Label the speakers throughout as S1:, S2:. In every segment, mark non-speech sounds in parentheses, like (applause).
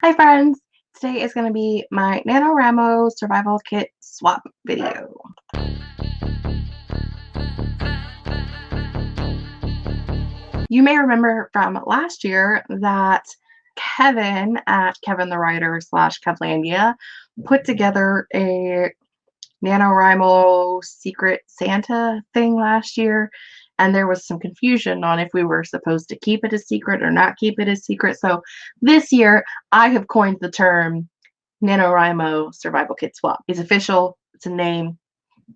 S1: Hi friends! Today is going to be my NaNoWriMo survival kit swap video. You may remember from last year that Kevin at Kevin the Writer slash Kevlandia put together a NaNoWriMo Secret Santa thing last year and there was some confusion on if we were supposed to keep it a secret or not keep it a secret. So this year, I have coined the term NaNoWriMo Survival Kit Swap. It's official, it's a name,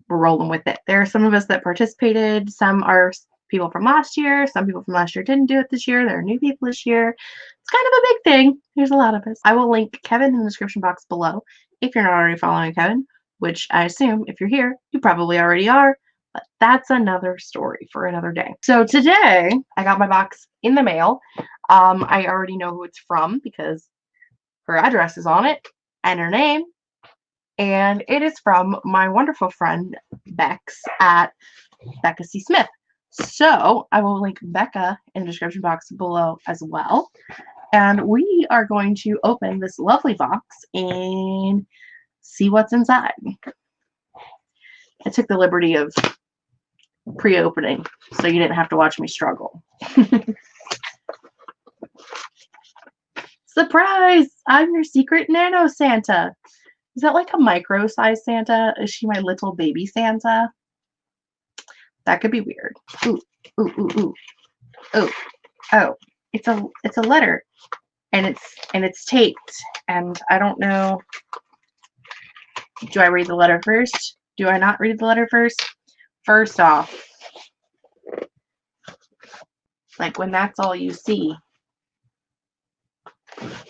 S1: we're rolling with it. There are some of us that participated, some are people from last year, some people from last year didn't do it this year, there are new people this year. It's kind of a big thing. There's a lot of us. I will link Kevin in the description box below if you're not already following Kevin, which I assume if you're here, you probably already are. But that's another story for another day. So today I got my box in the mail. Um, I already know who it's from because her address is on it and her name. And it is from my wonderful friend Bex at Becca C. Smith. So I will link Becca in the description box below as well. And we are going to open this lovely box and see what's inside. I took the liberty of pre-opening, so you didn't have to watch me struggle. (laughs) Surprise! I'm your secret nano Santa. Is that like a micro size Santa? Is she my little baby Santa? That could be weird. Ooh, ooh, ooh, ooh. Oh, oh, it's a it's a letter. And it's and it's taped. And I don't know. Do I read the letter first? Do I not read the letter first? First off, like when that's all you see,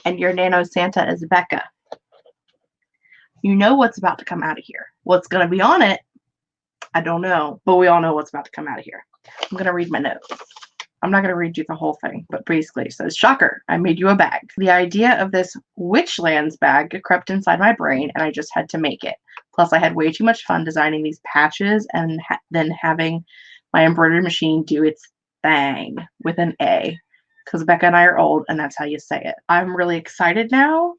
S1: and your Nano Santa is Becca, you know what's about to come out of here. What's going to be on it, I don't know, but we all know what's about to come out of here. I'm going to read my notes. I'm not going to read you the whole thing, but basically it says, Shocker, I made you a bag. The idea of this Witchlands bag crept inside my brain and I just had to make it. Plus, I had way too much fun designing these patches and ha then having my embroidery machine do its thing with an A because Becca and I are old and that's how you say it. I'm really excited now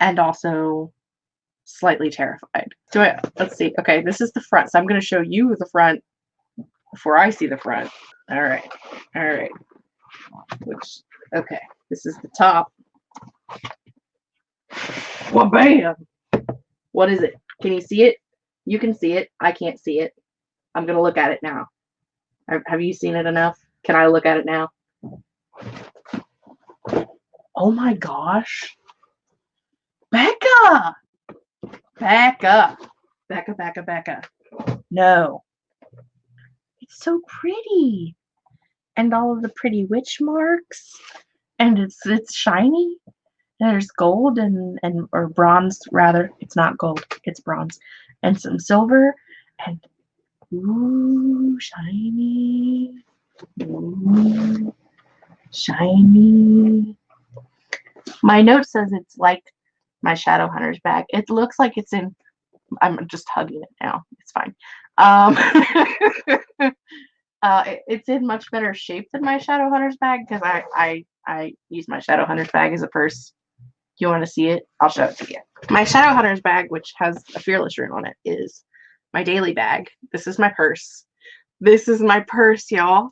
S1: and also slightly terrified. Do I, let's see. Okay, this is the front. So I'm going to show you the front before I see the front. All right. All right. Which, okay, this is the top. Well, bam. What is it? Can you see it? You can see it. I can't see it. I'm going to look at it now. Have you seen it enough? Can I look at it now? Oh my gosh. Becca! Becca. Becca, Becca, Becca. No. It's so pretty. And all of the pretty witch marks. And it's it's shiny. There's gold and and or bronze rather. It's not gold it's bronze and some silver and ooh shiny ooh, shiny. My note says it's like my shadow hunter's bag. It looks like it's in i'm just hugging it now. It's fine. Um (laughs) uh it, it's in much better shape than my shadow hunter's bag because i i i use my shadow hunter's bag as a purse you want to see it? I'll show it to you. My Shadow Hunter's bag, which has a Fearless rune on it, is my daily bag. This is my purse. This is my purse, y'all.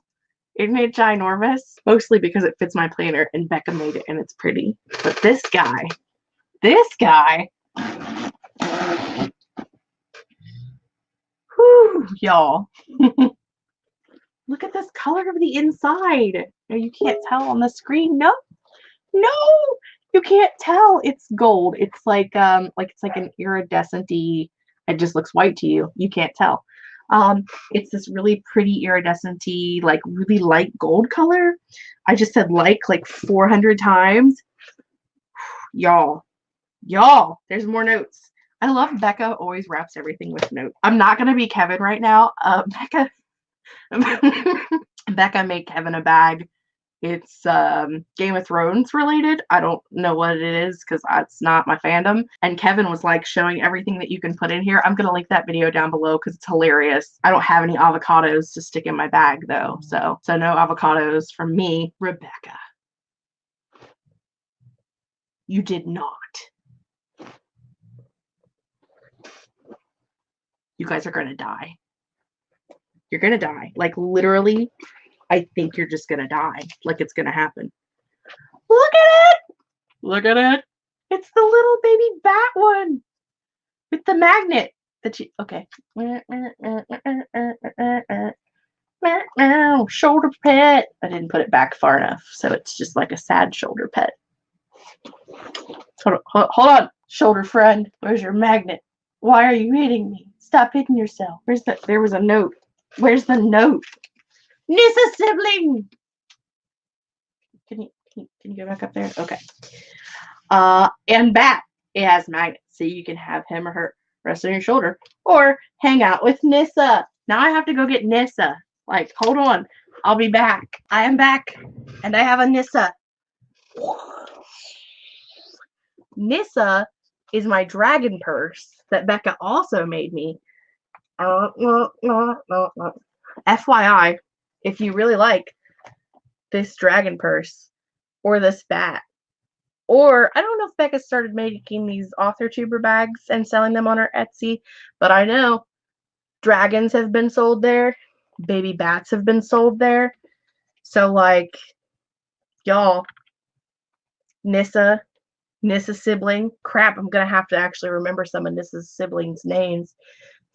S1: It ginormous? Mostly because it fits my planner and Becca made it and it's pretty. But this guy, this guy, whew, y'all. (laughs) Look at this color of the inside. No, You can't tell on the screen. No, no, you can't tell it's gold. It's like um like it's like an iridescenty. It just looks white to you. You can't tell. Um, it's this really pretty iridescenty, like really light gold color. I just said like like 400 times. (sighs) y'all, y'all, there's more notes. I love Becca always wraps everything with notes. I'm not gonna be Kevin right now. Uh, (laughs) Becca, (laughs) Becca made Kevin a bag it's um, Game of Thrones related. I don't know what it is because that's not my fandom. And Kevin was like showing everything that you can put in here. I'm gonna link that video down below because it's hilarious. I don't have any avocados to stick in my bag though, so so no avocados from me, Rebecca. You did not. You guys are going to die. You're going to die. Like, literally, I think you're just going to die. Like, it's going to happen. Look at it! Look at it. It's the little baby bat one with the magnet that you. Okay. Shoulder pet. I didn't put it back far enough, so it's just like a sad shoulder pet. Hold on, hold on, shoulder friend. Where's your magnet? Why are you hitting me? Stop hitting yourself. Where's the? There was a note. Where's the note? Nissa sibling. Can you can you, can you go back up there? Okay. Uh, and bat. It has magnets, so you can have him or her rest on your shoulder, or hang out with Nissa. Now I have to go get Nissa. Like, hold on, I'll be back. I am back, and I have a Nissa. Nissa is my dragon purse that Becca also made me. FYI, if you really like this dragon purse or this bat, or I don't know if Becca started making these author tuber bags and selling them on her Etsy, but I know dragons have been sold there, baby bats have been sold there. So like y'all, Nissa, Nissa sibling. Crap, I'm gonna have to actually remember some of Nissa's siblings' names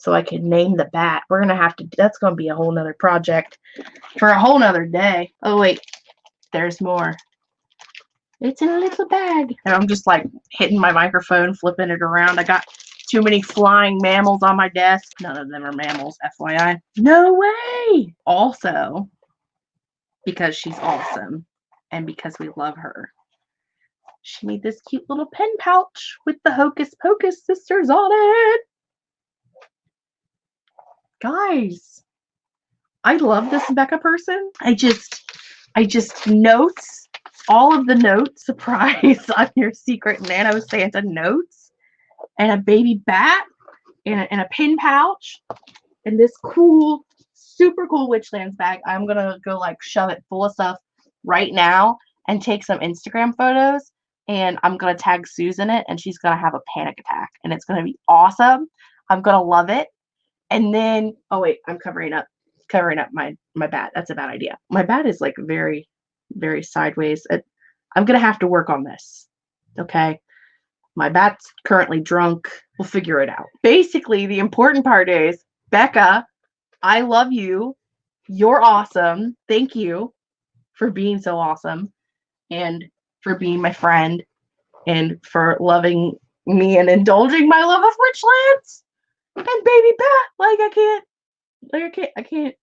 S1: so I can name the bat. We're gonna have to that's gonna be a whole nother project for a whole nother day. Oh wait, there's more. It's in a little bag. And I'm just like hitting my microphone, flipping it around. I got too many flying mammals on my desk. None of them are mammals, FYI. No way! Also, because she's awesome and because we love her, she made this cute little pen pouch with the Hocus Pocus sisters on it. Guys, I love this Becca person. I just, I just notes all of the notes, (laughs) surprise on your secret Nano Santa notes, and a baby bat, and a, and a pin pouch, and this cool, super cool Witchlands bag. I'm gonna go like shove it full of stuff right now and take some Instagram photos. And I'm gonna tag Susan in it, and she's gonna have a panic attack, and it's gonna be awesome. I'm gonna love it. And then, oh wait, I'm covering up, covering up my my bat. That's a bad idea. My bat is like very very sideways. I'm to have to work on this. Okay. My bat's currently drunk. We'll figure it out. Basically, the important part is Becca, I love you. You're awesome. Thank you for being so awesome and for being my friend and for loving me and indulging my love of Witchlands and baby bat. Like I can't, like I can't, I can't.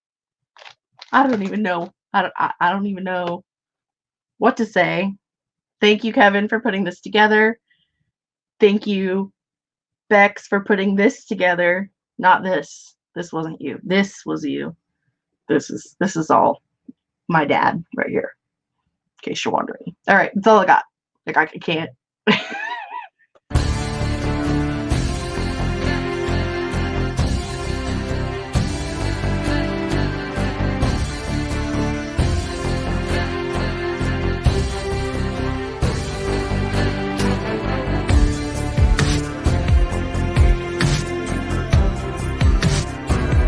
S1: I don't even know. I don't. I, I don't even know what to say. Thank you, Kevin, for putting this together. Thank you, Bex, for putting this together. Not this. This wasn't you. This was you. This is this is all my dad right here. In case you're wondering. All right, that's all I got. Like I can't. (laughs)